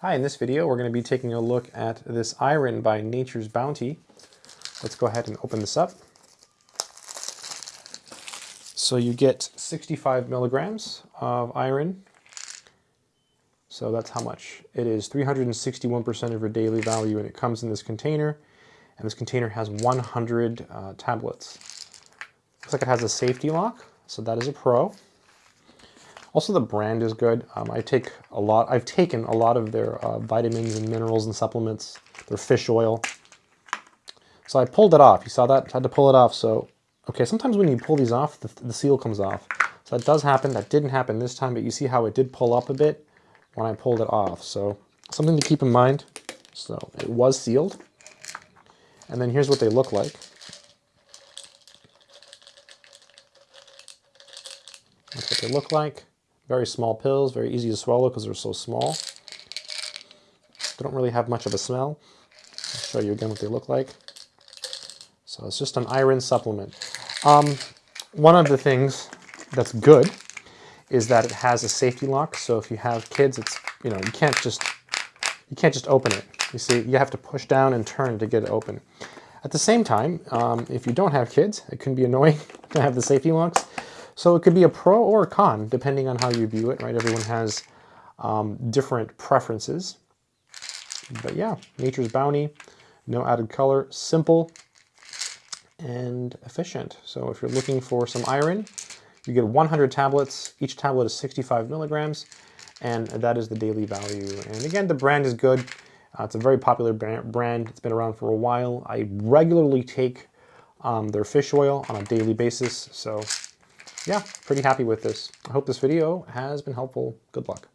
Hi, in this video we're going to be taking a look at this iron by Nature's Bounty. Let's go ahead and open this up. So you get 65 milligrams of iron. So that's how much. It is 361% of your daily value and it comes in this container. And this container has 100 uh, tablets. Looks like it has a safety lock, so that is a pro. Also, the brand is good. Um, I take a lot. I've taken a lot of their uh, vitamins and minerals and supplements. Their fish oil. So I pulled it off. You saw that? I had to pull it off. So, okay. Sometimes when you pull these off, the, the seal comes off. So that does happen. That didn't happen this time, but you see how it did pull up a bit when I pulled it off. So something to keep in mind. So it was sealed. And then here's what they look like. That's what they look like. Very small pills, very easy to swallow because they're so small. They don't really have much of a smell. I'll show you again what they look like. So it's just an iron supplement. Um, one of the things that's good is that it has a safety lock. So if you have kids, it's you know you can't just you can't just open it. You see, you have to push down and turn to get it open. At the same time, um, if you don't have kids, it can be annoying to have the safety locks. So it could be a pro or a con, depending on how you view it, right? Everyone has um, different preferences. But yeah, Nature's Bounty, no added color, simple and efficient. So if you're looking for some iron, you get 100 tablets. Each tablet is 65 milligrams, and that is the daily value. And again, the brand is good. Uh, it's a very popular brand. It's been around for a while. I regularly take um, their fish oil on a daily basis, so yeah, pretty happy with this. I hope this video has been helpful. Good luck.